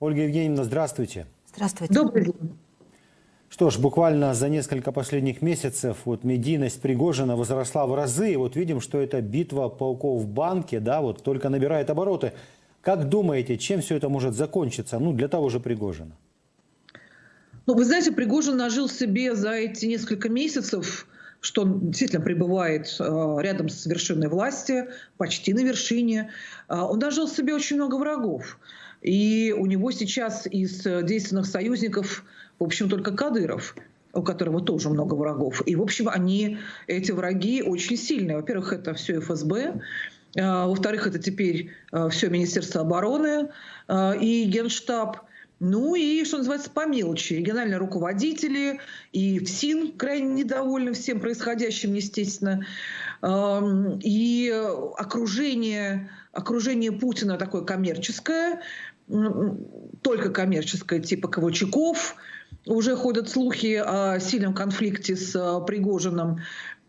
Ольга Евгеньевна, здравствуйте. Здравствуйте. Добрый день. Что ж, буквально за несколько последних месяцев вот медийность Пригожина возросла в разы. И вот видим, что эта битва пауков в банке, да, вот только набирает обороты. Как думаете, чем все это может закончиться? Ну, для того же Пригожина. Ну, вы знаете, Пригожин нажил себе за эти несколько месяцев что он действительно пребывает э, рядом с вершиной власти, почти на вершине. Э, он нажил себе очень много врагов. И у него сейчас из действенных союзников, в общем, только Кадыров у которого тоже много врагов. И, в общем, они, эти враги очень сильные. Во-первых, это все ФСБ, э, во-вторых, это теперь все Министерство обороны и Генштаб – ну и, что называется, по мелочи. Региональные руководители и ФСИН крайне недовольны всем происходящим, естественно. И окружение, окружение Путина такое коммерческое, только коммерческое, типа Ковальчуков. Уже ходят слухи о сильном конфликте с э, Пригожиным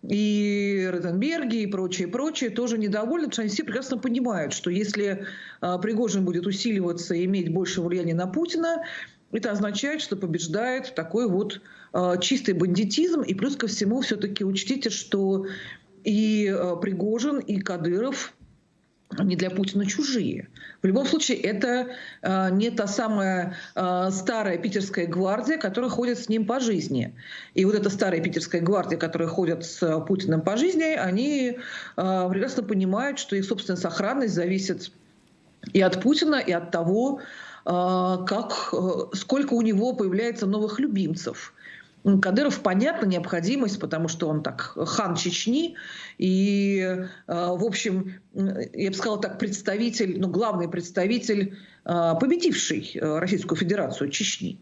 и Розенберги и прочие, прочие тоже недовольны, потому что они все прекрасно понимают, что если а, Пригожин будет усиливаться и иметь больше влияния на Путина, это означает, что побеждает такой вот а, чистый бандитизм. И плюс ко всему все-таки учтите, что и Пригожин, и Кадыров не для Путина чужие. В любом случае, это э, не та самая э, старая питерская гвардия, которая ходит с ним по жизни. И вот эта старая питерская гвардия, которая ходит с Путиным по жизни, они э, прекрасно понимают, что их собственная сохранность зависит и от Путина, и от того, э, как, э, сколько у него появляется новых любимцев. Кадыров, понятна необходимость, потому что он так хан Чечни, и, э, в общем, я бы сказала так, представитель, ну, главный представитель, э, победивший э, Российскую Федерацию Чечни,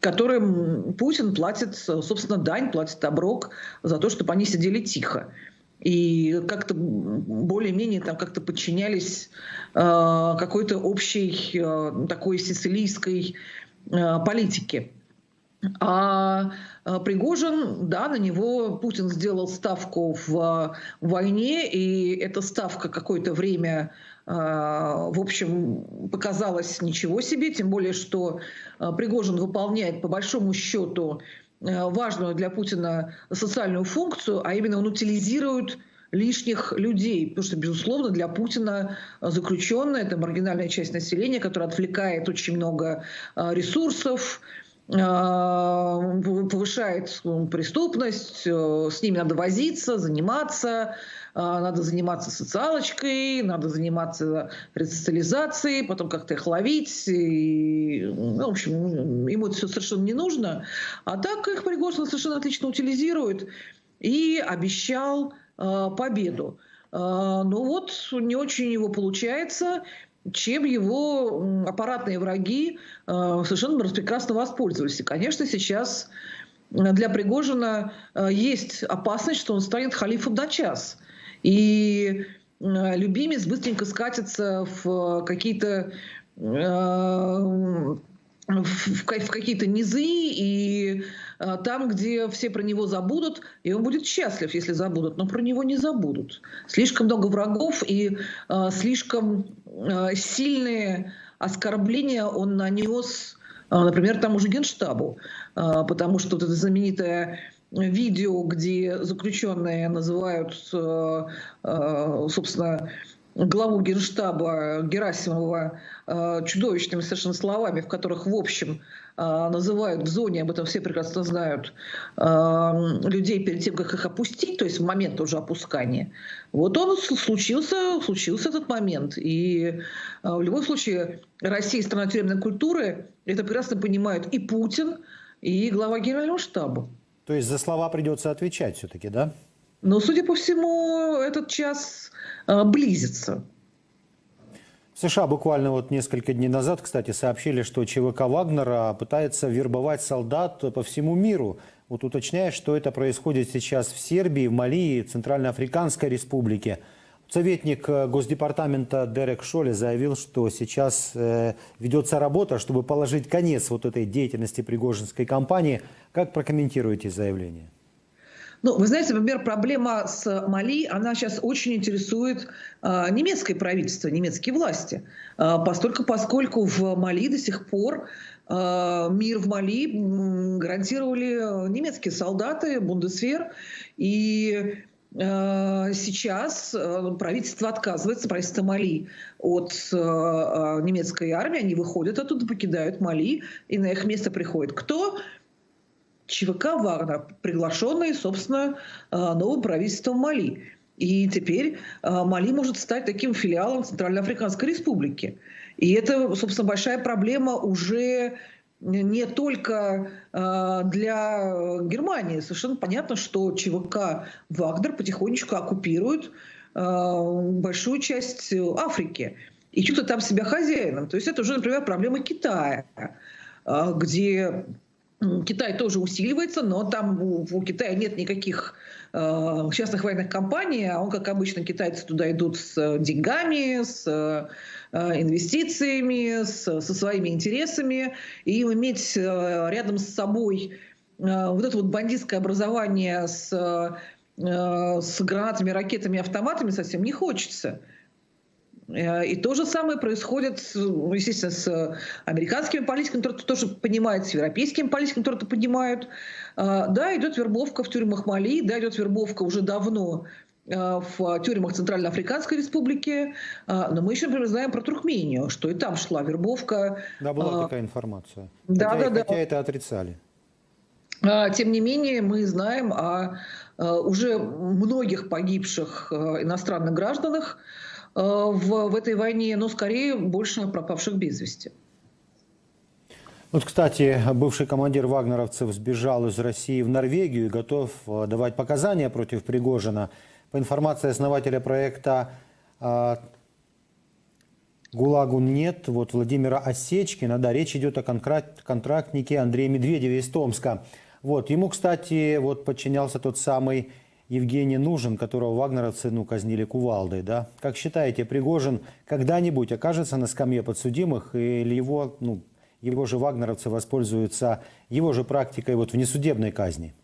которым Путин платит, собственно, дань, платит оброк за то, чтобы они сидели тихо и как-то более-менее там как-то подчинялись э, какой-то общей э, такой сицилийской э, политике. А э, Пригожин, да, на него Путин сделал ставку в войне, и эта ставка какое-то время, э, в общем, показалась ничего себе, тем более, что Пригожин выполняет по большому счету важную для Путина социальную функцию, а именно он утилизирует лишних людей, потому что, безусловно, для Путина заключенные – это маргинальная часть населения, которая отвлекает очень много ресурсов, а, повышает ну, преступность, э, с ними надо возиться, заниматься, а, надо заниматься социалочкой, надо заниматься ресоциализацией, потом как-то их ловить. И, ну, в общем, ему это все совершенно не нужно. А так их Пригожин совершенно отлично утилизирует и обещал э, победу. Э, ну вот, не очень у него получается чем его аппаратные враги э, совершенно прекрасно воспользовались. И, конечно, сейчас для Пригожина э, есть опасность, что он станет халифом на час. И э, любимец быстренько скатится в какие-то в, какие-то низы и а, там, где все про него забудут, и он будет счастлив, если забудут, но про него не забудут. Слишком много врагов и а, слишком а, сильные оскорбления он нанес, а, например, тому же Генштабу, а, потому что вот это знаменитое видео, где заключенные называют, собственно, главу Генштаба Герасимова э, чудовищными совершенно словами, в которых, в общем, э, называют в зоне, об этом все прекрасно знают, э, людей перед тем, как их опустить, то есть в момент уже опускания. Вот он случился, случился этот момент. И в любом случае Россия страна тюремной культуры, это прекрасно понимают и Путин, и глава Генерального штаба. То есть за слова придется отвечать все-таки, да? Но, судя по всему, этот час близится. В США буквально вот несколько дней назад, кстати, сообщили, что ЧВК Вагнера пытается вербовать солдат по всему миру. Вот уточняя, что это происходит сейчас в Сербии, в Мали и Центральноафриканской республике. Советник э, Госдепартамента Дерек Шоли заявил, что сейчас э, ведется работа, чтобы положить конец вот этой деятельности Пригожинской кампании. Как прокомментируете заявление? Ну, вы знаете, например, проблема с Мали, она сейчас очень интересует э, немецкое правительство, немецкие власти, э, постольку, поскольку в Мали до сих пор э, мир в Мали гарантировали немецкие солдаты, Бундесвер, и сейчас правительство отказывается, правительство Мали, от немецкой армии, они выходят оттуда, покидают Мали, и на их место приходит кто? ЧВК Вагнер, приглашенный, собственно, э, новым правительством Мали. И теперь э, Мали может стать таким филиалом Центральноафриканской Республики. И это, собственно, большая проблема уже не только э, для Германии. Совершенно понятно, что ЧВК Вагнер потихонечку оккупирует большую часть Африки и чувствует там себя хозяином. То есть это уже, например, проблема Китая, где Китай тоже усиливается, но там у, у Китая нет никаких э, частных военных компаний, а он, как обычно, китайцы туда идут с деньгами, с э, инвестициями, с, со своими интересами, и им иметь э, рядом с собой э, вот это вот бандитское образование с, э, с гранатами, ракетами, автоматами совсем не хочется. Э, и то же самое происходит, естественно, с американскими политиками, которые это тоже понимают, с европейскими политиками, которые это понимают. Э, да, идет вербовка в тюрьмах Мали, да, идет вербовка уже давно э, в тюрьмах Центральноафриканской Республики, но мы еще, например, знаем про Туркмению, что и там шла вербовка. Да, была такая информация. Да, хотя, да, хотя это отрицали. Тем не менее, мы знаем о уже многих погибших иностранных гражданах, Э, в, в этой войне, но скорее больше пропавших без вести. Вот, кстати, бывший командир вагнеровцев сбежал из России в Норвегию и готов э, давать показания против Пригожина. По информации основателя проекта э, ГУЛАГу нет, вот Владимира Осечкина, да, речь идет о контрактнике Андрея Медведеве из Томска. Вот, ему, кстати, вот подчинялся тот самый Евгений Нужен, которого вагнеровцы ну, казнили кувалдой. Да? Как считаете, Пригожин когда-нибудь окажется на скамье подсудимых или его, ну, его же вагнеровцы воспользуются его же практикой вот внесудебной казни?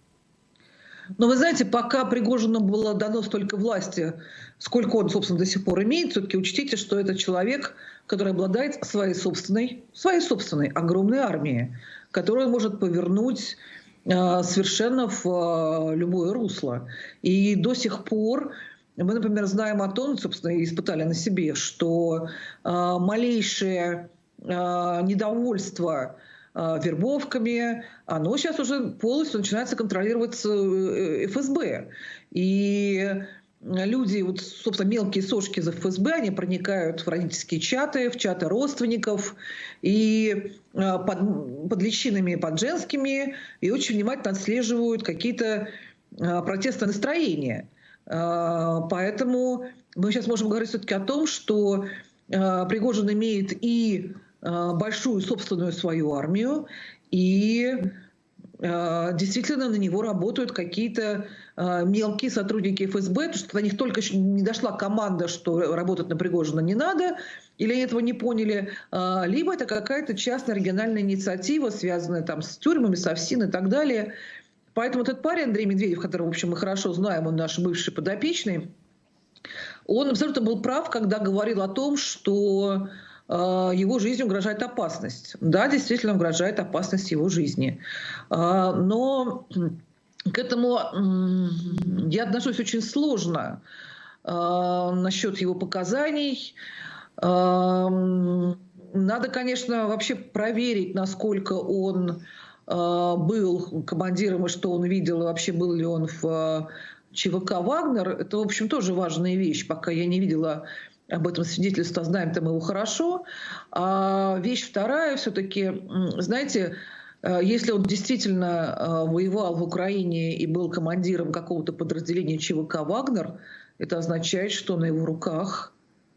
Но вы знаете, пока Пригожину было дано столько власти, сколько он, собственно, до сих пор имеет, все-таки учтите, что это человек, который обладает своей собственной, своей собственной огромной армией, которую он может повернуть совершенно в э, любое русло. И до сих пор мы, например, знаем о том, собственно, испытали на себе, что э, малейшее недовольство вербовками, оно сейчас уже полностью начинается контролировать ФСБ. И люди, вот, собственно, мелкие сошки из ФСБ, они проникают в родительские чаты, в чаты родственников, и э, под, под личинами, под женскими, и очень внимательно отслеживают какие-то э, протестные настроения. Э, поэтому мы сейчас можем говорить все-таки о том, что Пригожин имеет и большую собственную свою армию, и действительно на него работают какие-то Э, мелкие сотрудники ФСБ, потому что до них только еще не дошла команда, что работать на Пригожина не надо, или этого не поняли, э, либо это какая-то частная региональная инициатива, связанная там с тюрьмами, с ОФСИН и так далее. Поэтому этот парень Андрей Медведев, которого, в общем, мы хорошо знаем, он наш бывший подопечный, он абсолютно был прав, когда говорил о том, что э, его жизни угрожает опасность. Да, действительно угрожает опасность его жизни. Но к этому я отношусь очень сложно э, насчет его показаний. Надо, конечно, вообще проверить, насколько он был командиром и что он видел, и вообще был ли он в ЧВК «Вагнер». Это, в общем, тоже важная вещь. Пока я не видела об этом свидетельство, знаем там его хорошо. А вещь вторая все-таки, знаете, Э, если он действительно э, воевал в Украине и был командиром какого-то подразделения ЧВК «Вагнер», это означает, что на его руках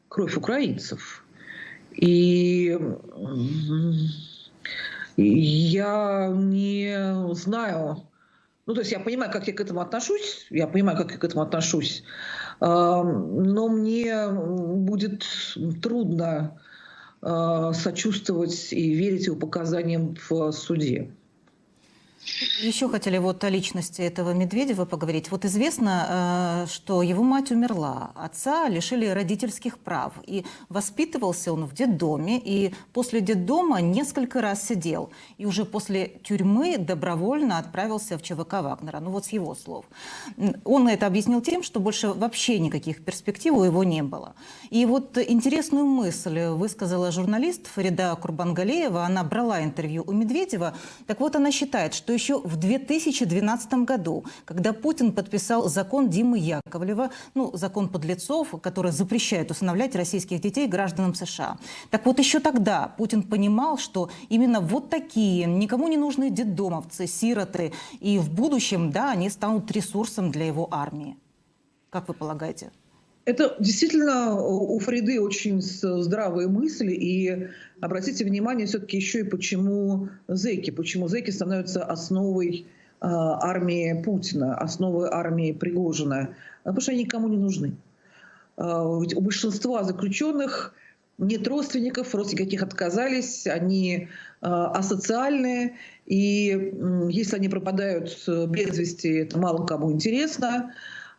кровь украинцев. И я не знаю, ну, то есть я понимаю, как я к этому отношусь, я понимаю, как я к этому отношусь, но мне будет трудно Э, сочувствовать и верить его показаниям в суде. Еще хотели вот о личности этого Медведева поговорить. Вот известно, э, что его мать умерла, отца лишили родительских прав, и воспитывался он в детдоме, и после детдома несколько раз сидел, и уже после тюрьмы добровольно отправился в ЧВК Вагнера. Ну вот с его слов. Он это объяснил тем, что больше вообще никаких перспектив у его не было. И вот интересную мысль высказала журналист Фарида Курбангалеева. Она брала интервью у Медведева. Так вот, она считает, что еще в 2012 году, когда Путин подписал закон Димы Яковлева, ну, закон подлецов, который запрещает усыновлять российских детей гражданам США. Так вот, еще тогда Путин понимал, что именно вот такие никому не нужные детдомовцы, сироты, и в будущем, да, они станут ресурсом для его армии. Как вы полагаете? Это действительно у Фриды очень здравые мысли, и обратите внимание все-таки еще и почему зеки, почему зеки становятся основой э, армии Путина, основой армии Пригожина, потому что они никому не нужны. Э, ведь у большинства заключенных нет родственников, родственники каких отказались, они э, асоциальные, и э, если они пропадают без вести, это мало кому интересно. А,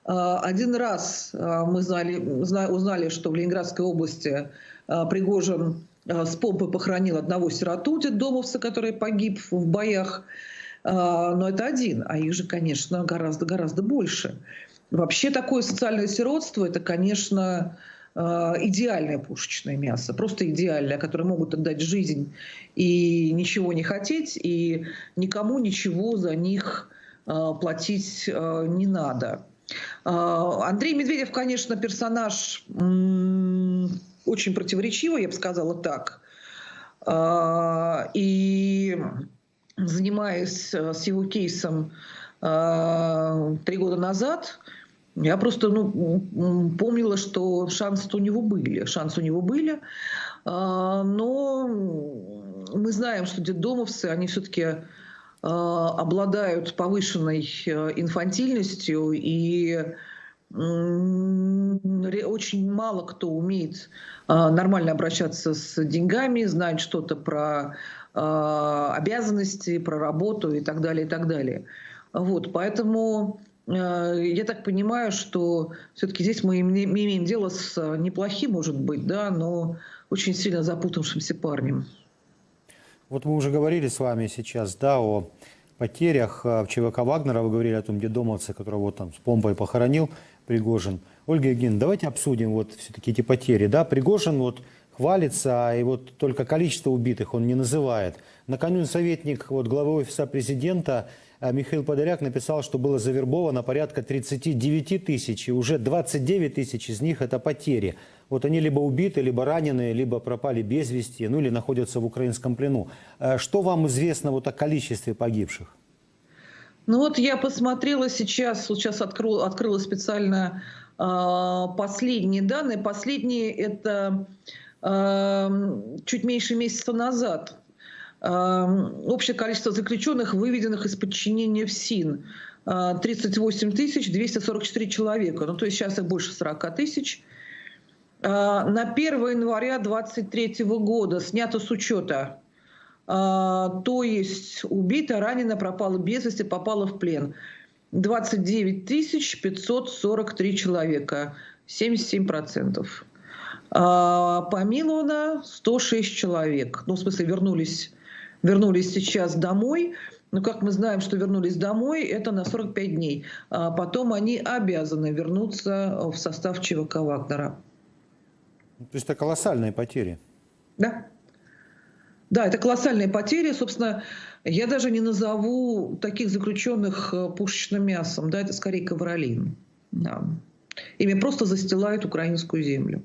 один раз а, мы знали, узнали, что в Ленинградской области а, Пригожин с помпой похоронил одного сироту детдомовца, который погиб в боях. Но это один, а их же, конечно, гораздо-гораздо больше. Вообще такое социальное сиротство – это, конечно, идеальное пушечное мясо, просто идеальное, которое могут отдать жизнь и ничего не хотеть, и никому ничего за них платить не надо. А, Андрей Медведев, конечно, персонаж очень противоречивый, я бы сказала так. А, и занимаясь э, с его кейсом а, три года назад, я просто ну, помнила, что шансы у него были. Шансы у него были. Но мы знаем, что детдомовцы, они все-таки обладают повышенной э, инфантильностью и очень мало кто умеет э, нормально обращаться с деньгами, знать что-то про обязанности, про работу и так далее, и так далее. Вот, поэтому я так понимаю, что все-таки здесь мы имеем дело с неплохим, может быть, да, но очень сильно запутавшимся парнем. Вот мы уже говорили с вами сейчас, да, о потерях в ЧВК Вагнера. Вы говорили о том дедомовце, которого вот там с помпой похоронил Пригожин. Ольга Евгеньевна, давайте обсудим вот все-таки эти потери. Да, Пригожин вот хвалится, и вот только количество убитых он не называет. Накануне советник вот, главы офиса президента а Михаил Подоляк написал, что было завербовано порядка 39 тысяч, и уже 29 тысяч из них это потери. Вот они либо убиты, либо ранены, либо пропали без вести, ну или находятся в украинском плену. Э, что вам известно вот о количестве погибших? Ну вот я посмотрела сейчас, сейчас открыла, открыла специально э, последние данные. Последние это чуть меньше месяца назад. Общее количество заключенных, выведенных из подчинения в СИН, 38 244 человека. Ну, то есть сейчас их больше 40 тысяч. На 1 января 2023 года снято с учета, то есть убито, ранено, пропало без вести, попало в плен. 29 543 человека, 77%. Помиловано 106 человек. Ну, в смысле, вернулись вернулись сейчас домой. Но как мы знаем, что вернулись домой, это на 45 дней. А потом они обязаны вернуться в состав ЧВК Вагнера. То есть это колоссальные потери. Да. Да, это колоссальные потери. Собственно, я даже не назову таких заключенных э, пушечным мясом. Да, это скорее ковролин. Да. Ими просто застилают украинскую землю.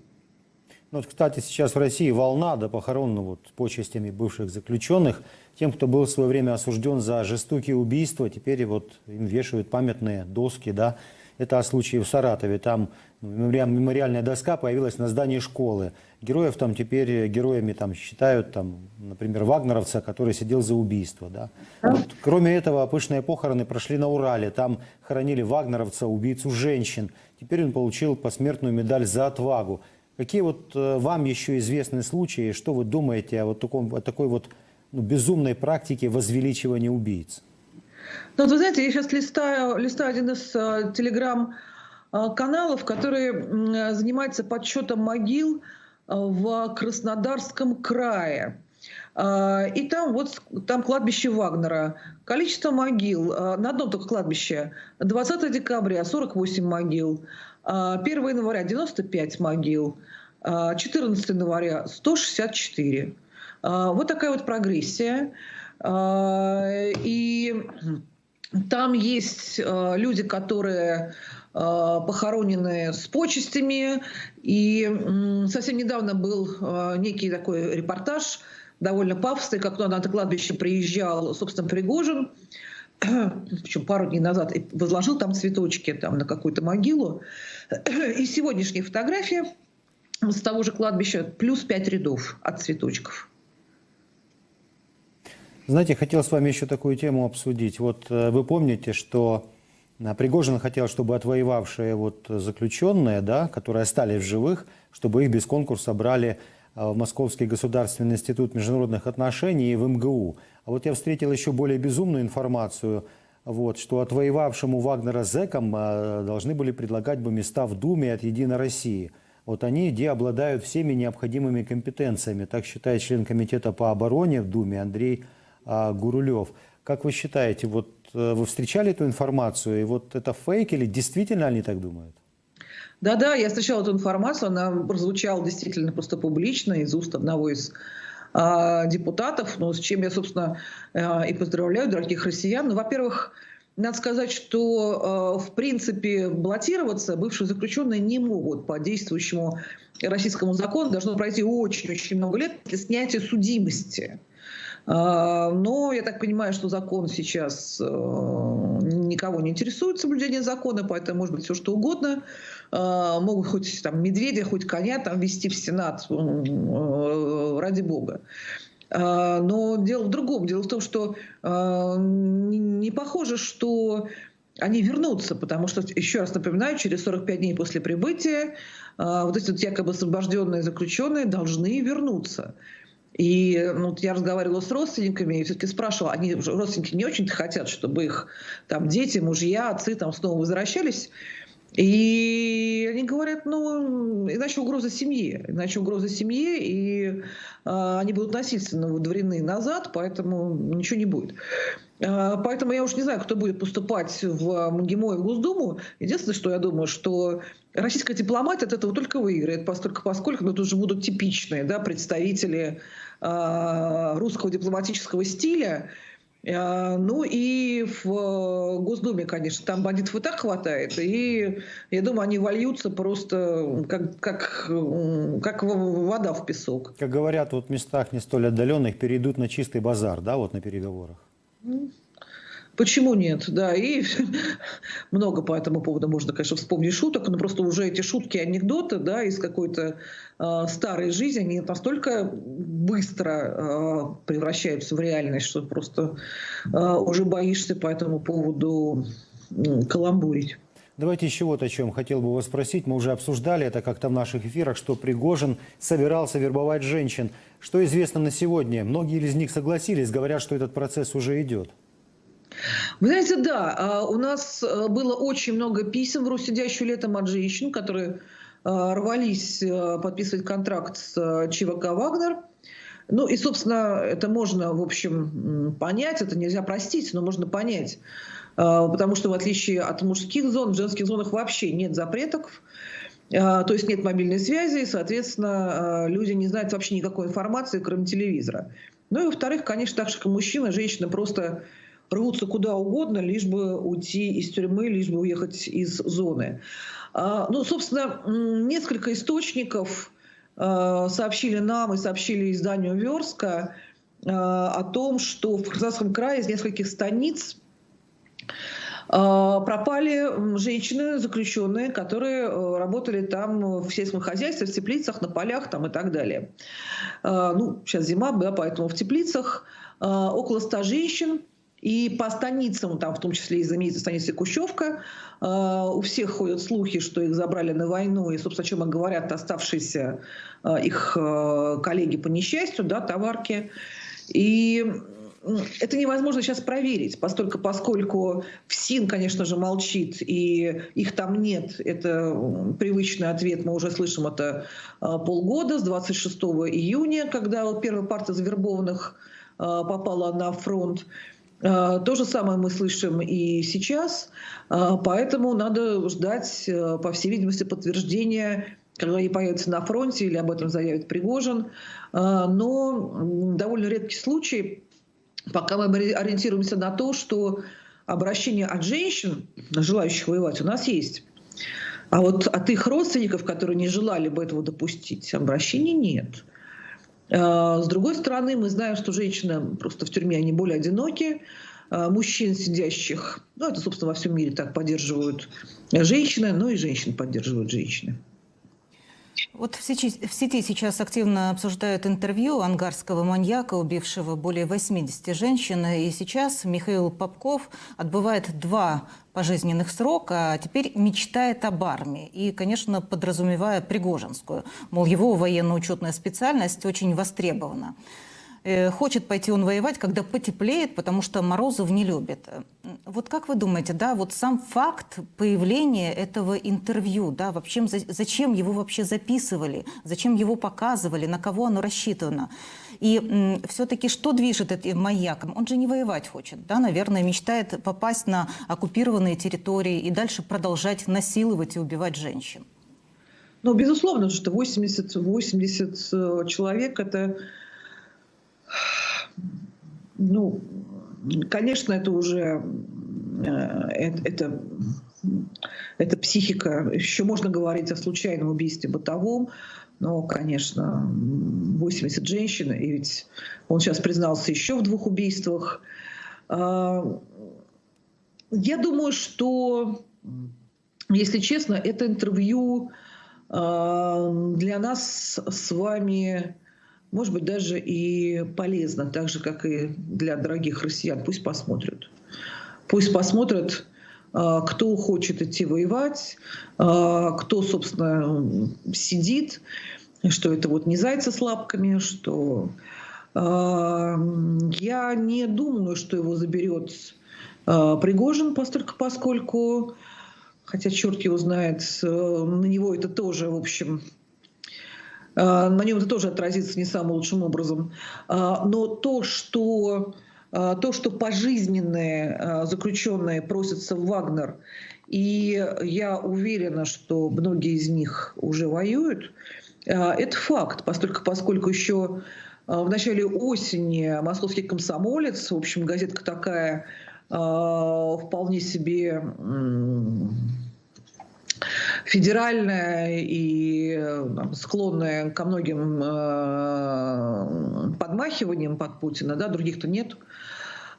Ну, вот, кстати, сейчас в России волна до похорон ну, вот, почестями бывших заключенных. Тем, кто был в свое время осужден за жестокие убийства, теперь вот им вешают памятные доски. Да? Это о случае в Саратове. Там ну, мемориальная доска появилась на здании школы. Героев там теперь героями там, считают, там, например, вагнеровца, который сидел за убийство. Да? Вот, кроме этого, пышные похороны прошли на Урале. Там хоронили вагнеровца, убийцу женщин. Теперь он получил посмертную медаль за отвагу. Какие вот э, вам еще известны случаи, что вы думаете о, вот таком, о такой вот ну, безумной практике возвеличивания убийц? Ну, вы знаете, я сейчас листаю, листаю один из э, телеграм-каналов, который э, занимается подсчетом могил э, в Краснодарском крае. Э, и там вот там кладбище Вагнера. Количество могил э, на одном только кладбище 20 декабря 48 могил, э, 1 января 95 могил, э, 14 января 164. Э, Вот такая вот прогрессия. И там есть люди, которые похоронены с почестями. И совсем недавно был некий такой репортаж, довольно пафосный, как на это кладбище приезжал, собственно, Пригожин, причем пару дней назад, и возложил там цветочки там, на какую-то могилу. И сегодняшняя фотография с того же кладбища плюс пять рядов от цветочков. Знаете, хотел с вами еще такую тему обсудить. Вот э, вы помните, что э, Пригожин хотел, чтобы отвоевавшие вот заключенные, да, которые остались в живых, чтобы их без конкурса брали э, в Московский государственный институт международных отношений и в МГУ. А вот я встретил еще более безумную информацию, вот, что отвоевавшему Вагнера зэкам э, должны были предлагать бы места в Думе от «Единой России». Вот они, где обладают всеми необходимыми компетенциями. Так считает член комитета по обороне в Думе Андрей а, Гурулев. Как вы считаете, вот э, вы встречали эту информацию, и вот это фейк или действительно они так думают? Да-да, я встречала эту информацию, она прозвучала действительно просто публично из уст одного из а, депутатов, ну, с чем я, собственно, а, и поздравляю дорогих россиян. Ну, во-первых, надо сказать, что, а, в принципе, баллотироваться бывшие заключенные не могут по действующему российскому закону. Должно пройти очень-очень много лет для снятия судимости. А, Но я так понимаю, что закон сейчас э, никого не интересует соблюдение закона, поэтому может быть все что угодно. А, Могут хоть там медведя, хоть коня там вести в Сенат, э, ради бога. А, Но дело в другом. Дело в том, что не похоже, что они вернутся, потому что, еще раз напоминаю, через 45 дней после прибытия вот эти вот якобы освобожденные заключенные должны вернуться. И ну, вот я разговаривала с родственниками и все-таки спрашивала, они родственники не очень-то хотят, чтобы их там дети, мужья, отцы там снова возвращались. И они говорят, ну, иначе угроза семье, иначе угроза семье, и а, они будут насильственно выдворены назад, поэтому ничего не будет. А, Поэтому я уж не знаю, кто будет поступать в МГИМО и в Госдуму. Единственное, что я думаю, что российская дипломатия от этого только выиграет, поскольку, поскольку ну, тут же будут типичные да, представители а, русского дипломатического стиля. А, Ну и в э, Госдуме, конечно, там бандитов и так хватает. И я думаю, они вольются просто как, как, как вода в песок. Как говорят, вот в местах не столь отдаленных перейдут на чистый базар, да, вот на переговорах. Почему нет? Да, и много по этому поводу можно, конечно, вспомнить шуток, но просто уже эти шутки, анекдоты, да, из какой-то э, старой жизни, они настолько быстро э, превращаются в реальность, что просто э, уже боишься по этому поводу м, каламбурить. Давайте еще вот о чем хотел бы вас спросить. Мы уже обсуждали это как-то в наших эфирах, что Пригожин собирался вербовать женщин. Что известно на сегодня? Многие из них согласились, говорят, что этот процесс уже идет. Вы знаете, да, а, у нас э, было очень много писем в «Руссидящую летом» от женщин, которые э, рвались э, подписывать контракт с э, ЧВК «Вагнер». Ну и, собственно, это можно, в общем, понять, это нельзя простить, но можно понять. Э, Потому что в отличие от мужских зон, в женских зонах вообще нет запретов. То есть нет мобильной связи, и, соответственно, люди не знают вообще никакой информации, кроме телевизора. Ну и, во-вторых, конечно, так же, как и мужчина, женщины просто рвутся куда угодно, лишь бы уйти из тюрьмы, лишь бы уехать из зоны. А, Ну, собственно, несколько источников э, сообщили нам и сообщили изданию Верска э, о том, что в Краснодарском крае из нескольких станиц пропали женщины, заключенные, которые э, работали там в сельском хозяйстве, в теплицах, на полях там и так далее. Ну, сейчас зима, да, поэтому в теплицах около 100 женщин, и по станицам, там в том числе и знаменитой станице Кущевка, э, у всех ходят слухи, что их забрали на войну, и, собственно, о чем и говорят оставшиеся э, их э, коллеги по несчастью, да, товарки. И это невозможно сейчас проверить, поскольку, поскольку ФСИН, конечно же, молчит, и их там нет. Это привычный ответ, мы уже слышим это а, полгода, с 26 июня, когда первая партия завербованных а, попала на фронт. То же самое мы слышим и сейчас, поэтому надо ждать, по всей видимости, подтверждения когда они появятся на фронте или об этом заявит Пригожин. Но довольно редкий случай, пока мы ориентируемся на то, что обращение от женщин, желающих воевать, у нас есть. А вот от их родственников, которые не желали бы этого допустить, обращений нет. А, с другой стороны, мы знаем, что женщины просто в тюрьме, они более одиноки. А, мужчин, сидящих, ну это, собственно, во всем мире так поддерживают женщины, но и женщин поддерживают женщины. Вот в сети, в сети сейчас активно обсуждают интервью ангарского маньяка, убившего более 80 женщин. И сейчас Михаил Попков отбывает два пожизненных срока, а теперь мечтает об армии. И, конечно, подразумевая Пригожинскую. Мол, его военно-учетная специальность очень востребована. Э, хочет пойти он воевать, когда потеплеет, потому что Морозов не любит. Вот как вы думаете, да, вот сам факт появления этого интервью, да, вообще зачем его вообще записывали, зачем его показывали, на кого оно рассчитано? И все-таки что движет этим маяком? Он же не воевать хочет, да, наверное, мечтает попасть на оккупированные территории и дальше продолжать насиловать и убивать женщин. Ну, безусловно, что 80, 80 э, человек – это ну, конечно, это уже это, это, это психика. Еще можно говорить о случайном убийстве бытовом, но, конечно, 80 женщин, и ведь он сейчас признался еще в двух убийствах. А, я думаю, что, если честно, это интервью а, для нас с вами может быть, даже и полезно, так же, как и для дорогих россиян. Пусть посмотрят. Пусть посмотрят, а, кто хочет идти воевать, а, кто, собственно, сидит, что это вот не зайцы с лапками, что а, я не думаю, что его заберет Пригожин, постольку, поскольку, хотя черт его знает, на него это тоже, в общем, на нем это тоже отразится не самым лучшим образом. Но то, что, то, что пожизненные заключенные просятся в Вагнер, и я уверена, что многие из них уже воюют, это факт, поскольку, поскольку еще в начале осени московский комсомолец, в общем, газетка такая вполне себе федеральная и там, склонная ко многим э, подмахиваниям под Путина, да, других-то нет.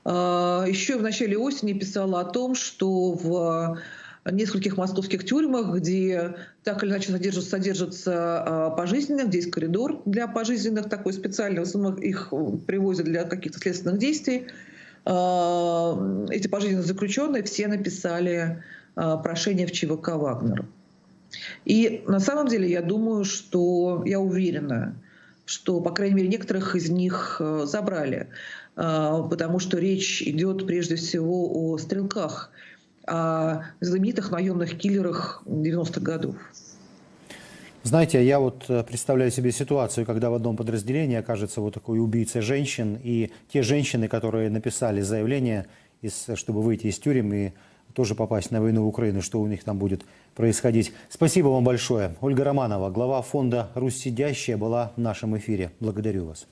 Э, еще в начале осени писала о том, что в нескольких московских тюрьмах, где так или иначе содержатся, содержатся э, пожизненных, где есть коридор для пожизненных, такой специальный, в основном их привозят для каких-то следственных действий. Э, эти пожизненные заключенные все написали э, прошение в ЧВК «Вагнер». И на самом деле я думаю, что я уверена, что, по крайней мере, некоторых из них э, забрали, э, потому что речь идет прежде всего о стрелках, о знаменитых наемных киллерах 90-х годов. Знаете, я вот э, представляю себе ситуацию, когда в одном подразделении окажется вот такой убийца женщин, и те женщины, которые написали заявление, чтобы выйти из тюрем и тоже попасть на войну в Украину, что у них там будет происходить. Спасибо вам большое. Ольга Романова, глава фонда «Русь сидящая» была в нашем эфире. Благодарю вас.